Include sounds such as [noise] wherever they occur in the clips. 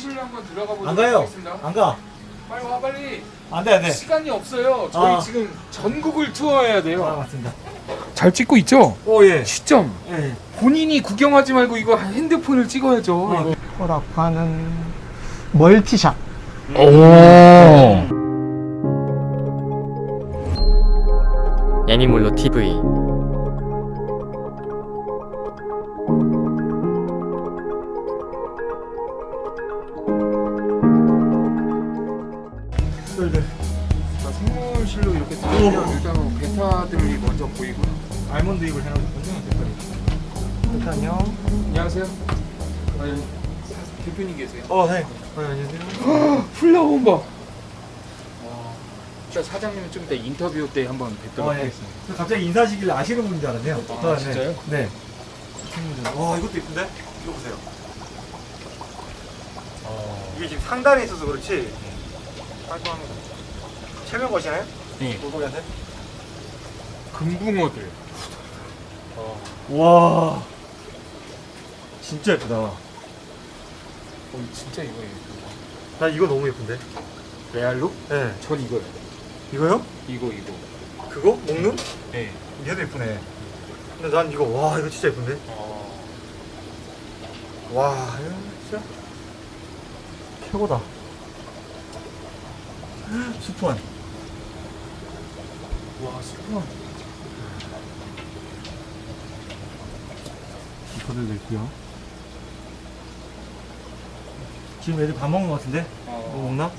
생물실로 한번 들어가 보도록 안 가요. 하겠습니다. 안 가. 빨리 와 빨리. 안 돼, 안 돼. 시간이 없어요. 저희 아. 지금 전국을 투어해야 돼요. 아, 맞습니다. 잘 찍고 있죠? 오, 예. 시점. 예. 본인이 구경하지 말고 이거 핸드폰을 찍어야죠. 아, 이거. 허락하는 멀티샷 오. 애니몰로 TV 생물실로 이렇게 들어오면 일단 베타들이 먼저 보이고요. 알몬드 잎을 해놓거든요, 대표님. 일단요 안녕하세요. 아, 여기 대표님 계세요. 어, 네. 어, 안녕하세요. 플라워 봐. 자, 사장님은 좀 이따 인터뷰 때 한번 뵙도록 어, 예. 하겠습니다. 저 갑자기 인사하시길래 아시는 분인 줄 알았네요. 아, 진짜요? 네. 네. 와, 이것도 이쁜데? 이거 보세요. 이게 지금 상단에 있어서 그렇지. 깔끔합니다. 체면 거시나요? 네. 물고기한테? 금붕어들. 와. 진짜 예쁘다. 어, 진짜 이거예요. 나 이거 너무 예쁜데? 레알로? 네. 전 이거요. 이거요? 이거 이거. 그거? 먹는? 네. 얘도 예쁘네. 근데 난 이거, 와, 이거 진짜 예쁜데? 어, 와, 이거 진짜 최고다. 수프원. 와, 스프만. 이거들도 있고요. 지금 애들 밥 먹는 것 같은데? 뭐 어, 먹나?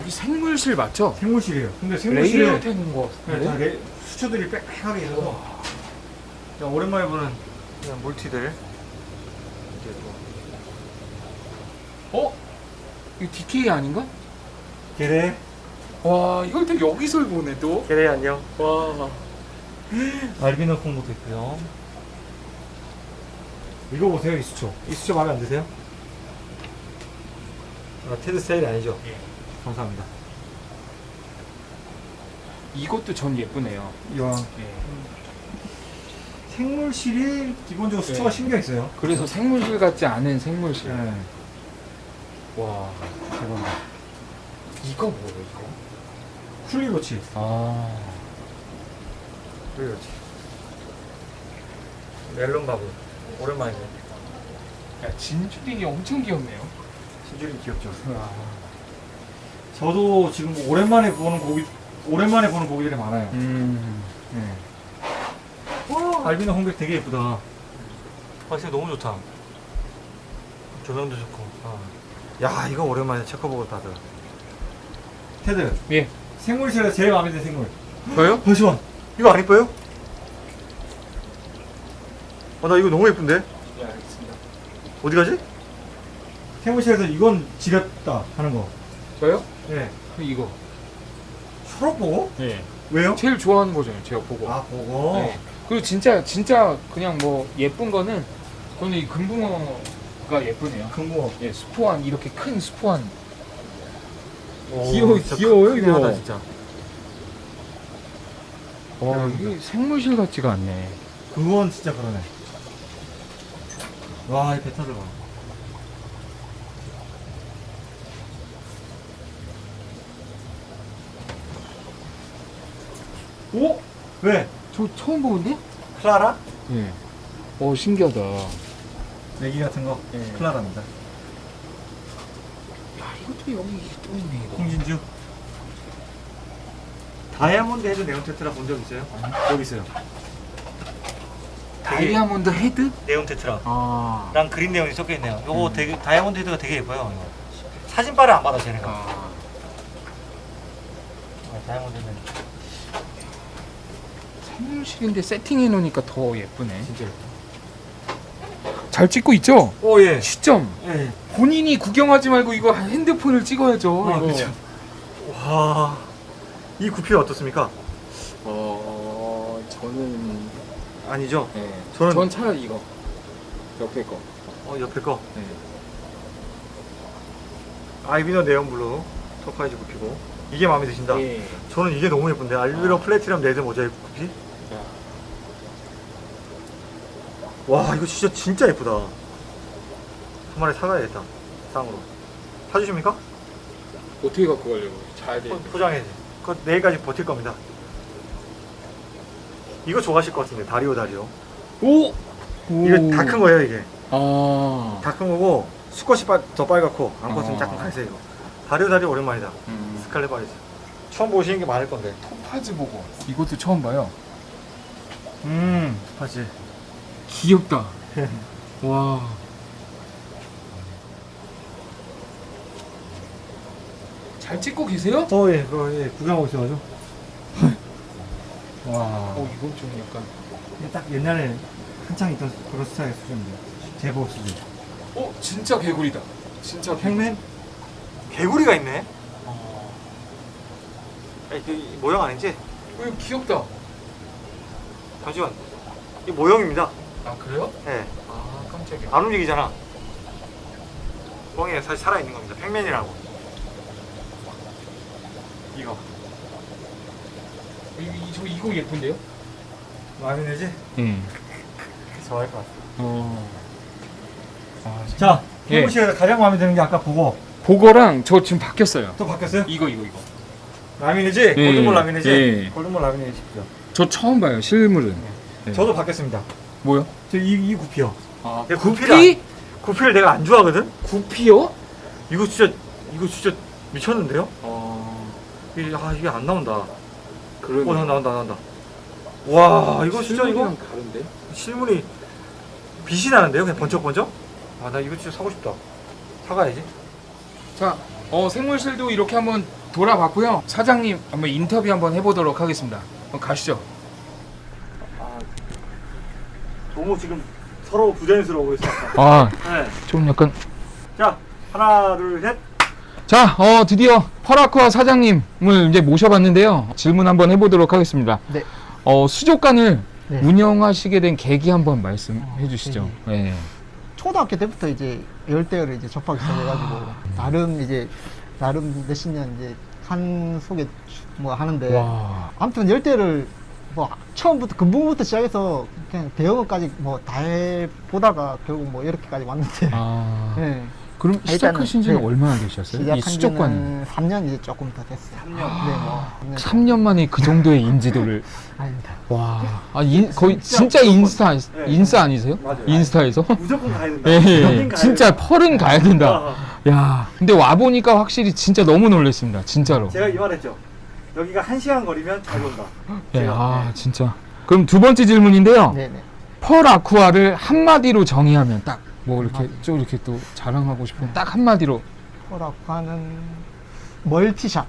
여기 생물실 맞죠? 생물실이에요. 근데 생물실에 되는 거 네? 레- 수초들이 빽빽하게 있어서 그냥 오랜만에 보는 그냥 몰티들 이렇게 또 어? 이거 DK 아닌가? 게레 와, 이걸 또 여기서 보네 또. 게레 안녕 와. 알비노 콩고도 있고요 이거 보세요 이 수초 이 수초 마음에 안 드세요? 아, 테드 스타일이 아니죠? 예. 감사합니다 이것도 전 예쁘네요. 이왕 예. 생물실이 기본적으로 수초가 네. 신경 있어요 그래서 생물실 같지 않은 생물실. 네. 와. 대박이다 이거 뭐예요, 이거? 쿨리로치 아. 쿨리로치 멜론 바보 오랜만이네 야, 진주링이 엄청 귀엽네요. 신주림 귀엽죠 와. 저도 지금 오랜만에 보는 고기 오랜만에 보는 고기들이 많아요. 음. 네. 와 알비노 홍백 되게 예쁘다. 아 진짜 너무 좋다. 조명도 좋고. 아. 야 이거 오랜만에 체커보고 다들. 테드 예. 생물 실에서 제일 마음에 드는 생물. 저요? 잠시만. 이거 안 이뻐요? 아나 이거 너무 예쁜데? 네, 알겠습니다. 어디 가지? 생물실에서 이건 지렸다 하는 거. 저요? 네. 그 이거. 초록 보고? 예. 왜요? 제일 좋아하는 거잖아요, 제가 보고. 아 보고. 네. 그리고 진짜 진짜 그냥 뭐 예쁜 거는 저는 이 금붕어 가 예쁘네요. 금붕어. 예, 스포한 이렇게 큰 스포한. 오, 귀여워, 귀여워요, 이거. 하다, 진짜. 와, 이게 생물실 같지가 않네. 그건 진짜 그러네. 와, 이 배타들 봐. 오? 왜? 저 처음 보는데? 클라라? 예. 어, 신기하다. 내기 같은 거? 예. 클라라입니다. 야, 이것도 여기 또 있네, 이거. 홍진주. diamond head neon tetra 본 적 있어요? 여기 있어요. diamond head? neon tetra. 아. 랑 green neon이 섞여 있네요. 요거 음. 되게 diamond head가 되게 예뻐요. 이거. 사진빨을 안 받아 쟤네가. 아. 아, diamond head 생물실인데 세팅해 놓으니까 더 예쁘네. 진짜 예뻐. 잘 찍고 있죠? 오 예. 시점. 예. 본인이 구경하지 말고 이거 핸드폰을 찍어야죠. 아. 그쵸. 와. 이 구피 어떻습니까? 어, 저는 아니죠. 네. 저는- 전 차라리 이거 옆에 거. 어 옆에 거 네. 알비노 neon blue topaz 구피고 이게 마음에 드신다. 예. 저는 이게 너무 예쁜데 알비노 아. platinum red mosaic 구피. 야. 와 이거 진짜 진짜 예쁘다 한 마리 사가야겠다 쌍으로 사주십니까? 어떻게 갖고 가려고? 자야 돼. 포- 포장해야지 그거 내일까지 버틸 겁니다 이거 좋아하실 것 같은데 Dario Dario 오! 이거 다 큰 거예요 이게 아. 다 큰 거고 수컷이 빠- 더 빨갛고 암컷은 아. 약간 갈색이고 Dario Dario 오랜만이다 음. scarlet badis 처음 보시는 게 많을 건데 토파즈 보고. 이것도 처음 봐요. 음 맞지 귀엽다. 와. 잘 찍고 계세요? 어예 그거 예 구경하고 있어가지고 와 어, 이건 좀 약간. 이게 딱 옛날에 한창 있던 그런 스타일 수준인데 제법 수준 어, 진짜 개구리다. 진짜 팽맨 개구리가 있네 어, 아니 그 모형 아니지? 어, 이거 귀엽다. 잠시만 이 모형입니다 아, 그래요? 예. 아, 깜짝이야. 안 움직이잖아 뻥이 사실 살아있는 겁니다 팽맨이라고 이거 이, 이, 저 이거 예쁜데요? 마음에 들지? 응. [laughs] 좋아할 것 같아 어. 아, 자 예. 형부 씨가 가장 마음에 드는 게 아까 보고 보거랑 저 지금 바뀌었어요. 또 바뀌었어요? 이거 이거 이거. 라미네지? 예, 골든볼 라미네지? 예. 골든볼 라미네지십시오 저 처음 봐요 실물은. 네. 저도 바뀌었습니다 뭐요? 저이 이 구피요 아내 구피? 구피를 구피를 내가 안 좋아하거든? 구피요? 이거 진짜 이거 진짜 미쳤는데요? 어 이게, 아 이게 안 나온다 그러네. 어 나, 나온다 나온다 와 이거 진짜 이거 실물이랑 다른데? 실물이 빛이 나는데요 그냥 번쩍번쩍? 아 나 이거 진짜 사고 싶다 사가야지 자, 어 생물실도 이렇게 한번 돌아봤고요. 사장님 한번 인터뷰 한번 해보도록 하겠습니다. 한번 가시죠. 아 너무 지금 서로 부자연스러워 있어 아, 네. 좀 약간. 자 하나 둘셋 자, 어 드디어 퍼라쿠아 사장님을 이제 모셔봤는데요. 질문 한번 해보도록 하겠습니다. 네. 어 수족관을 네. 운영하시게 된 계기 한번 말씀해 주시죠. 네. 초등학교 때부터 이제 열대어를 이제 접하기 시작해가지고 나름 이제 나름 몇십 년 이제 한 속에 뭐 하는데 와. 아무튼 열대를 뭐 처음부터 근본부터 시작해서 그냥 대형어까지 뭐 다 해보다가 결국 뭐 이렇게까지 왔는데 아. [laughs] 네. 그럼 시작하신 지는 네. 얼마나 되셨어요? 이 시작한 수족관. 지는 3년 이제 조금 더 됐어요. 3년. 네, 뭐 3년. 3년 만에 그 정도의 인지도를 [laughs] 아닙니다. 와, 아, 인, 거의 진짜 진짜 인스타 네. 인스타 아니세요? 맞아요. 인스타에서? 무조건 가야 된다 [laughs] 예, 예, 가야 진짜. 펄은 가야 된다. 아, 야, 근데 와 보니까 확실히 진짜 너무 놀랐습니다. 진짜로. 제가 이 말했죠 여기가 한 시간 거리면 잘 온다 예, 제가, 아, 네. 진짜. 그럼 두 번째 질문인데요. 네네. 펄 아쿠아를 한마디로 정의하면 딱 뭐 이렇게 좀 이렇게 또 자랑하고 싶은 딱 한마디로. 포라쿠 하는 멀티샵.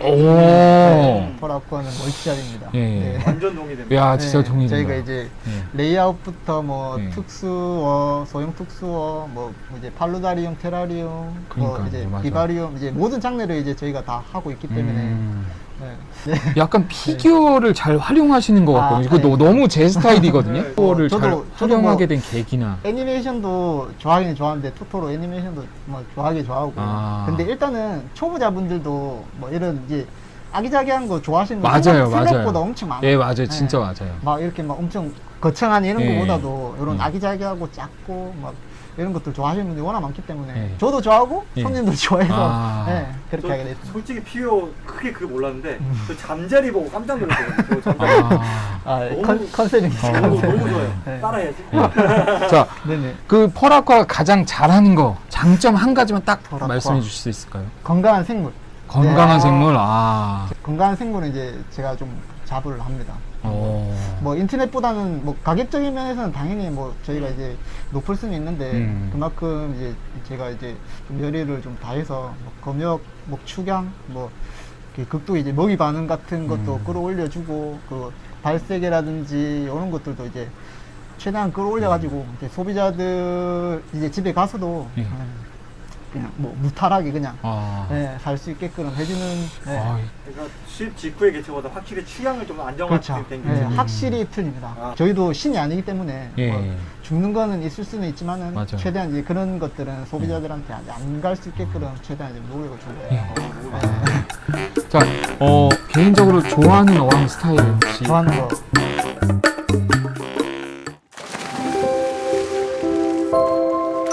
오. 포라쿠 하는 멀티샵입니다. 예. 네. 완전 동의됩니다 야, 진짜 네, 동의된다. 저희가 이제 예. 레이아웃부터 뭐 네. 특수어, 소형 특수어, 뭐 이제 paludarium, 테라리움, 뭐 그러니까요, 이제. vivarium 이제 모든 장르를 이제 저희가 다 하고 있기 때문에 음. 네. 네. 약간 피규어를 잘 활용하시는 것 아, 같거든요. 그거 네. 너, 너무 제 스타일이거든요. 네. 피규어를 잘 저도- 저도 활용하게 뭐- 된 계기나. 애니메이션도 좋아하긴 좋아하는데 토토로 애니메이션도 뭐 좋아하긴 좋아하고 아. 근데 일단은 초보자분들도 뭐 이런 이제 아기자기한 거 좋아하시는 분 맞아요, 생각- 맞아요. 생각보다 엄청 많아요. 예, 맞아요. 진짜 네. 맞아요. 막 이렇게 막 엄청 거창한 이런 예. 거보다도 이런 음. 아기자기하고 작고 막 이런 것들 좋아하시는 분들이 워낙 많기 때문에 예. 저도 좋아하고 예. 손님도 좋아해서 아. 예, 그렇게 저 하게 됐습니다. 솔직히 피오 크게 그거 몰랐는데 음. 저 잠자리 보고 깜짝 잠자리 아. 아, 너무- 컨, 컨셉입니다. 어. 너무. 너무 좋아요 네. 따라해야지 자, 네네. 그 펄아쿠아가 가장 잘하는 거 장점 한 가지만 딱 펄아쿠아. 말씀해 주실 수 있을까요? 건강한 생물. 건강한 네. 생물. 아. 건강한 생물은 이제 제가 좀 자부를 합니다. 어. 뭐 인터넷보다는 뭐 가격적인 면에서는 당연히 뭐 저희가 이제 높을 수는 있는데 음. 그만큼 이제 제가 이제 좀 열의를 좀 다해서 뭐 검역, 뭐 축양, 뭐 극도 이제 먹이 반응 같은 것도 음. 끌어올려주고 그 발세계라든지 이런 것들도 이제 최대한 끌어올려가지고 이제 소비자들 이제 집에 가서도 예. 음, 그냥 뭐 무탈하게 그냥 아. 네, 살 수 있게끔 해주는 네. 아, 그러니까 수입 직후의 개체보다 확실히 취향을 좀 안정화된 그렇죠. 게 네, 음. 확실히 틀립니다. 아. 저희도 신이 아니기 때문에 예. 뭐 죽는 거는 있을 수는 있지만은 맞아요. 최대한 이제 그런 것들은 소비자들한테 안 갈 수 있게끔 최대한 이제 노력을 준 거예요. 예. 자, 어, 개인적으로 좋아하는 어항 스타일 혹시 좋아하는 거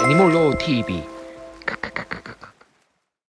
애니몰로 TV. 크크크크.